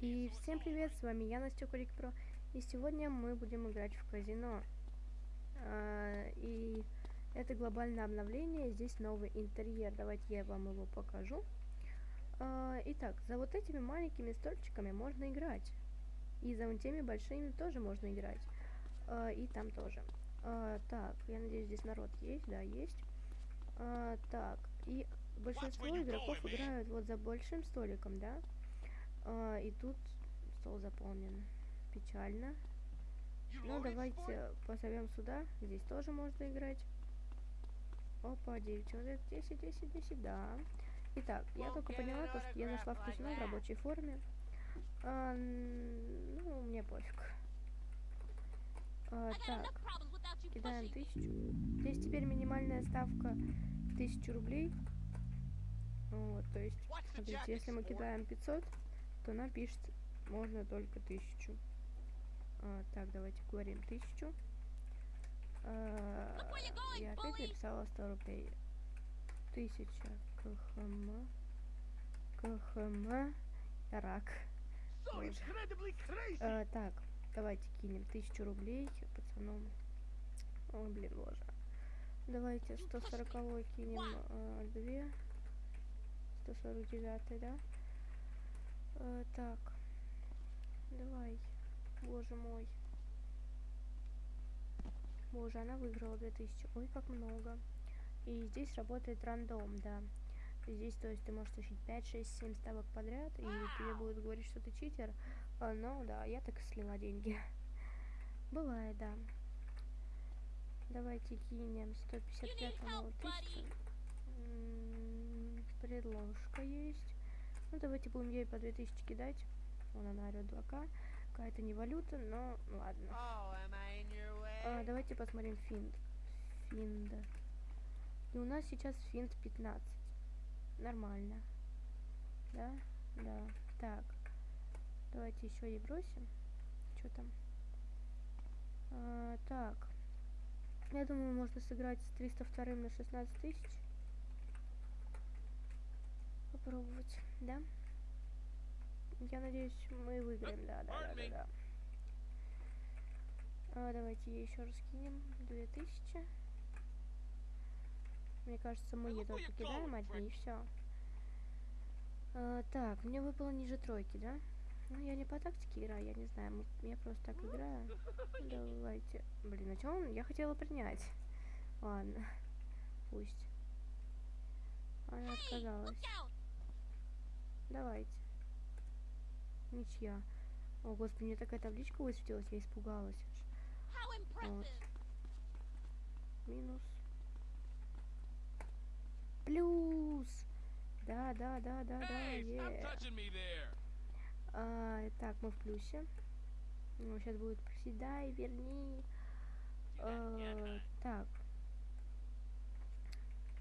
И всем привет, с вами я, Настя Курик Про, и сегодня мы будем играть в казино. А, и это глобальное обновление, здесь новый интерьер, давайте я вам его покажу. А, итак, за вот этими маленькими стольчиками можно играть, и за вот теми большими тоже можно играть, а, и там тоже. Так, я надеюсь, здесь народ есть, да, есть. Так, и большинство игроков играют вот за большим столиком, да? А, и тут стол заполнен. Печально. Ну, давайте позовем сюда. Здесь тоже можно играть. Опа, 9 человек. 10, 10, 10, да. Итак, я только поняла, то, что я нашла в казино в рабочей форме. А, ну, мне пофиг. А, так, кидаем тысячу. Здесь теперь минимальная ставка тысячу рублей. Вот, то есть, смотрите, если мы кидаем 500, то нам пишет можно только тысячу. А, так, давайте говорим тысячу. А, я опять написала 100 рублей. Тысяча КХМ. КХМ. Рак. А, так, давайте кинем тысячу рублей пацаном. О, блин, боже. Давайте 140 кинем а, 2. 149, да? Э, так. Давай. Боже мой. Боже, она выиграла 2000. Ой, как много. И здесь работает рандом, да. Здесь, то есть, ты можешь тащить 5, 6, 7 ставок подряд, и тебе будут говорить, что ты читер. А, ну, да, я так и слила деньги. Бывает, да. Давайте кинем 155 тысячу. Предложка есть. Ну, давайте будем ей по 2000 кидать. Вон она орёт 2К. Какая-то не валюта, но ладно. Oh, а, давайте посмотрим финт. Финда. И у нас сейчас финт 15. Нормально. Да? Да. Так. Давайте еще ей бросим. Что там? А, так. Я думаю, можно сыграть с 302 на 16 тысяч попробовать, да? Я надеюсь, мы выиграем, да, да, да, да, да. А, давайте еще раз кинем 2000. Мне кажется, мы ей только кидаем одни и все. А, так, мне выпало ниже тройки, да? Ну, я не по тактике играю, я не знаю, я просто так играю. Давайте. Блин, а что он? Я хотела принять. Ладно, пусть. Она отказалась. Давайте. Ничья. О, господи, мне такая табличка высветилась, я испугалась Вот. Минус. Плюс! Да, да, да, да, да, yeah. а, Так, мы в плюсе. Ну, сейчас будет приседай, верни. А, так.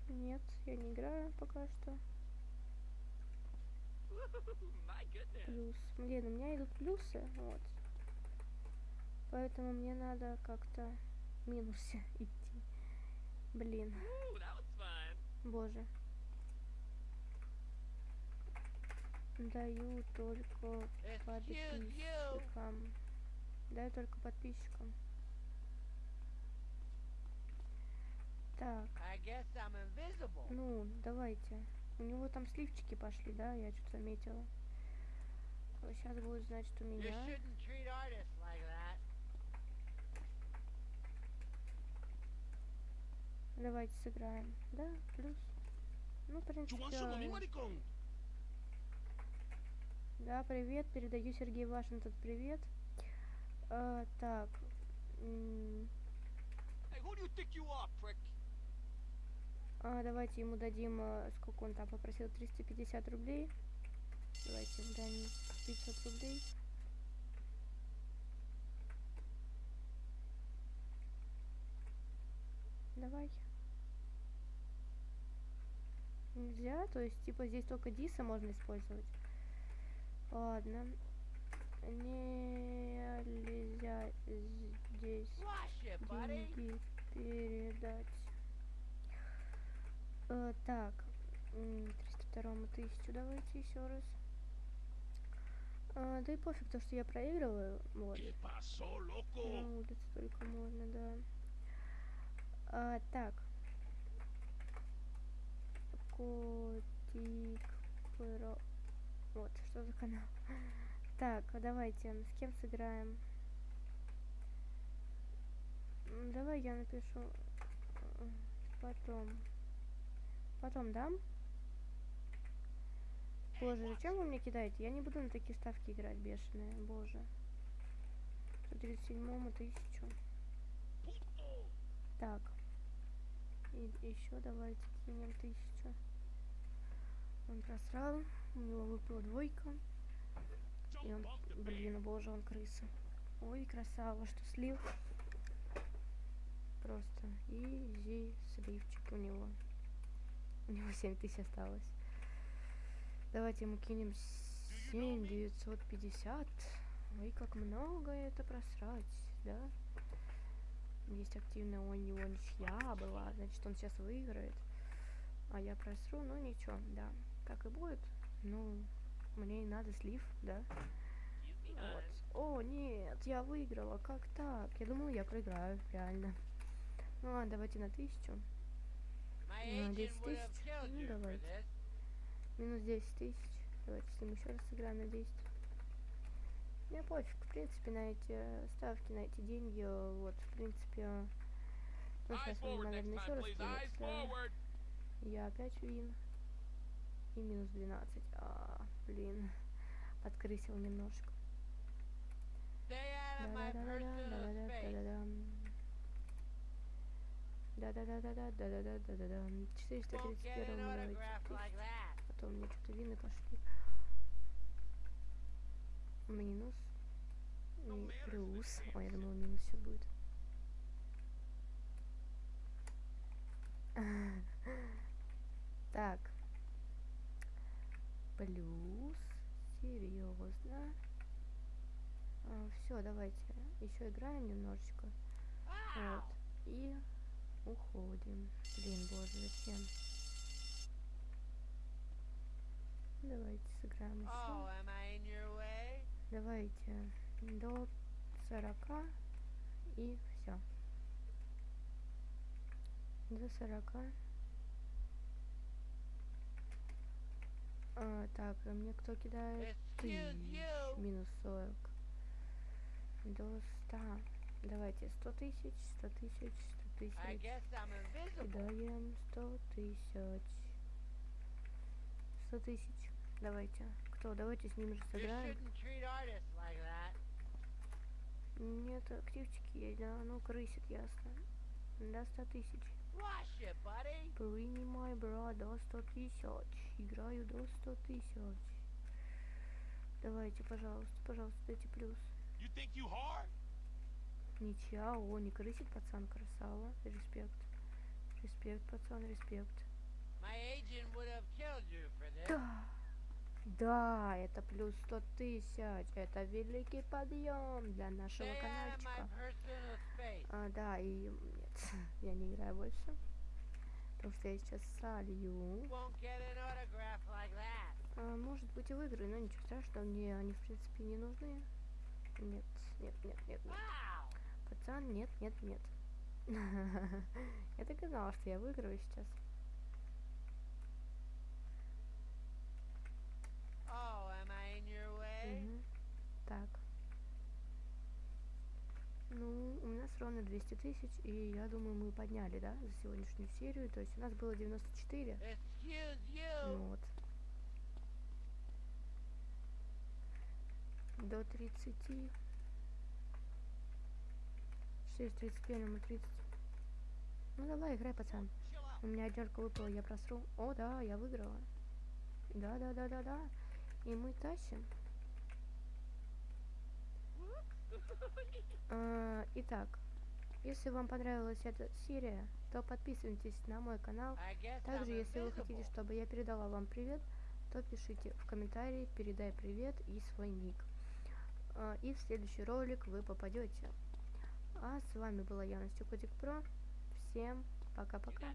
Нет, я не играю пока что. Плюс. Блин, у меня идут плюсы, вот. Поэтому мне надо как-то минусе идти. Блин. Боже. Даю только подписчикам. Даю только подписчикам. Так. Ну, давайте. У него там сливчики пошли, да? Я что-то заметила. Сейчас будет, значит, у меня. Давайте сыграем. Да, плюс. Ну, в принципе, Да, привет. Передаю Сергею Вашингтон привет. А, так. Hey, who do you think you are, prick? А, давайте ему дадим, а, сколько он там попросил, 350 рублей. Давайте дадим 500 рублей. Давай. Нельзя, то есть, типа, здесь только диса можно использовать. Ладно. Нельзя здесь деньги передать. Э, так, 302 тысячу давайте еще раз. А, да и пофиг, то, что я проигрываю. Вот. На улице только можно, да. А, так. Котик про... Вот, что за канал? Так, а давайте, с кем сыграем? Давай я напишу э, потом. Потом дам? Боже, зачем вы мне кидаете? Я не буду на такие ставки играть, бешеные. Боже. 137 тысячу. Так. И еще давайте кинем тысячу. Он просрал. У него выпала двойка. И он, блин, боже, он крыса. Ой, красава, что слив. Просто изи сливчик у него. У него 7 тысяч осталось. Давайте ему кинем 7 950. Ой, как много это просрать, да? Есть активная у него ничья была, значит он сейчас выиграет. А я просру, ну ничего, да. Так и будет. Ну, мне и надо слив, да? Вот. О, нет, я выиграла, как так? Я думала, я проиграю, реально. Ну ладно, давайте на тысячу. My Ну, agent 10 would have тысяч. Ну, давайте. Минус 10 тысяч. Давайте с ним еще раз сыграем на 10. Мне пофиг, в принципе, на эти э, ставки, на эти деньги, э, вот, в принципе, э, ну, сейчас forward наверное, еще раз да. forward. Я опять вин. И минус 12. А, блин. Открысил немножко. Stay out of my personal space. Да-да-да-да-да-да-да-да-да-да. Won't get 431 an давайте. autograph like that. Потом мне что-то вины пошли. Минус. Плюс. Ой, я думала, минус сейчас будет. Так. Плюс. Серьезно. все, давайте. Еще играем немножечко. Вот. И уходим. Блин, боже, зачем? Давайте сыграем еще. Oh? Давайте до 40 и все. До 40. А, так, а мне кто кидает? Ты. Минус 40. До 100. Давайте 100 тысяч, 100 тысяч, 100 I тысяч. guess I'm invisible. Кидаем 100 тысяч. 100 тысяч. Давайте. Кто? Давайте с ним же сыграем. Нет, активчики есть, да, ну крысит, ясно. До 100 тысяч. Принимай, брат, до 100 тысяч. Играю до 100 тысяч. Давайте, пожалуйста, пожалуйста, дайте плюс. You think you hard? Ничья, о, не крысит, пацан, красава. Респект. Респект, пацан, респект. Да. Да, это плюс 100 тысяч. Это великий подъем для нашего каналчика. А, да, и нет, я не играю больше. Потому что я сейчас солью. Like. А, может быть и выиграю, но ничего страшного, мне они в принципе не нужны. Нет, нет, нет, нет, нет. Пацан, нет, нет, нет. Я так и знала, что я выиграю сейчас. Oh, am I in your way? Мгм. Так. Ну, у нас ровно 200 тысяч, и я думаю, мы подняли, да, за сегодняшнюю серию. То есть у нас было 94. Excuse Ну вот. До 30. 6, 31, мы 30. Ну давай, играй, пацан. У меня однерка выпала, я просру. О, да, я выиграла. Да, да, да, да, да. И мы тащим. А, итак, если вам понравилась эта серия, то подписывайтесь на мой канал. Также, если вы хотите, чтобы я передала вам привет, то пишите в комментарии «Передай привет» и свой ник. А, И в следующий ролик вы попадете. А с вами была Яна Стюкотик Про. Всем пока-пока.